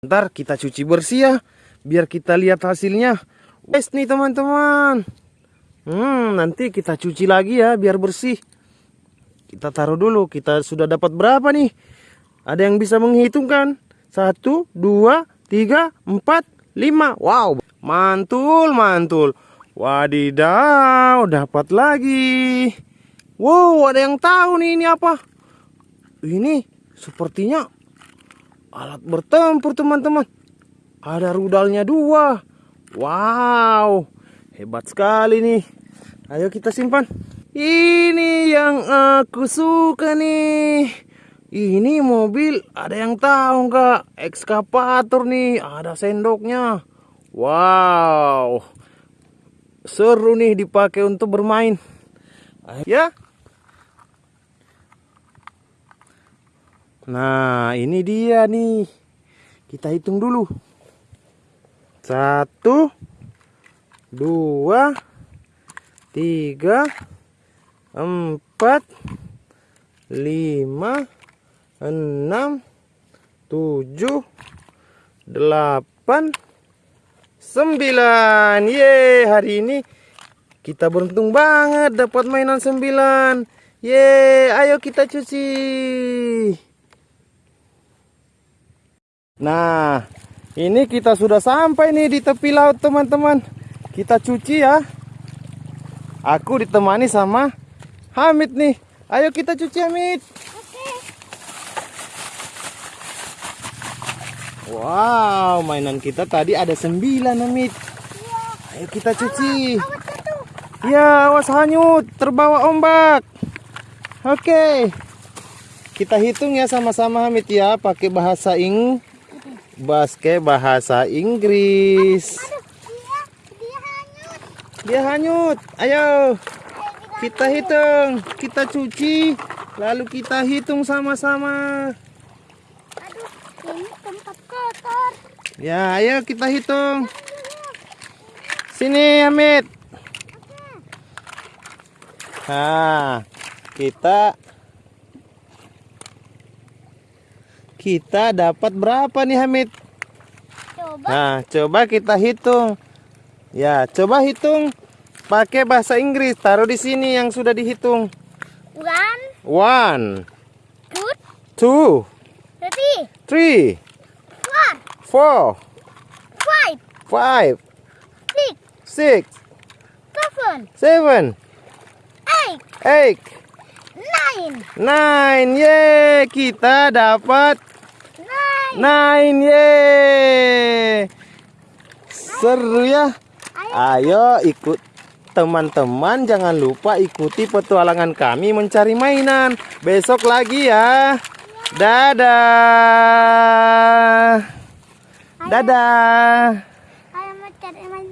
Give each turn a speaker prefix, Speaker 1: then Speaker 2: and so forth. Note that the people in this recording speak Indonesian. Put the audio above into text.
Speaker 1: Ntar kita cuci bersih ya, biar kita lihat hasilnya. Wes nih teman-teman. Hmm, nanti kita cuci lagi ya, biar bersih. Kita taruh dulu, kita sudah dapat berapa nih? Ada yang bisa menghitungkan? Satu, dua, tiga, empat, lima. Wow, mantul, mantul. Wadidaw, dapat lagi. Wow, ada yang tahu nih ini apa? Ini sepertinya alat bertempur teman-teman. Ada rudalnya dua. Wow, hebat sekali nih. Ayo kita simpan. Ini yang aku suka nih. Ini mobil ada yang tahu nggak? Ekskavator nih, ada sendoknya. Wow, seru nih dipakai untuk bermain. Ya. Nah, ini dia nih. Kita hitung dulu. Satu, dua, tiga, empat, lima, enam, tujuh, delapan, sembilan. Ye, hari ini kita beruntung banget dapat mainan sembilan. Ye, ayo kita cuci. Nah, ini kita sudah sampai nih di tepi laut teman-teman. Kita cuci ya. Aku ditemani sama Hamid nih. Ayo kita cuci Hamid. Wow, mainan kita tadi ada sembilan Hamid. Ayo kita cuci. Ya, awas hanyut, terbawa ombak. Oke. Kita hitung ya sama-sama Hamid ya, pakai bahasa Ing basket bahasa Inggris. Dia hanyut. Ayo. Kita hitung, kita cuci, lalu kita hitung sama-sama.
Speaker 2: Ini tempat kotor.
Speaker 1: Ya, ayo kita hitung. Sini, Hamid. Nah, kita kita dapat berapa nih Hamid?
Speaker 2: Coba.
Speaker 1: Nah, coba kita hitung. Ya, coba hitung. Pakai bahasa Inggris. Taruh di sini yang sudah dihitung.
Speaker 2: one,
Speaker 1: One,
Speaker 2: two,
Speaker 1: two,
Speaker 2: three,
Speaker 1: three,
Speaker 2: four,
Speaker 1: four,
Speaker 2: five,
Speaker 1: five,
Speaker 2: six,
Speaker 1: six,
Speaker 2: seven,
Speaker 1: seven,
Speaker 2: eight,
Speaker 1: eight,
Speaker 2: nine,
Speaker 1: nine. Ye, kita dapat
Speaker 2: nine.
Speaker 1: nine. Ye. Seru ya. Ayo ikut teman-teman jangan lupa ikuti petualangan kami mencari mainan. Besok lagi ya. Dadah. Dadah.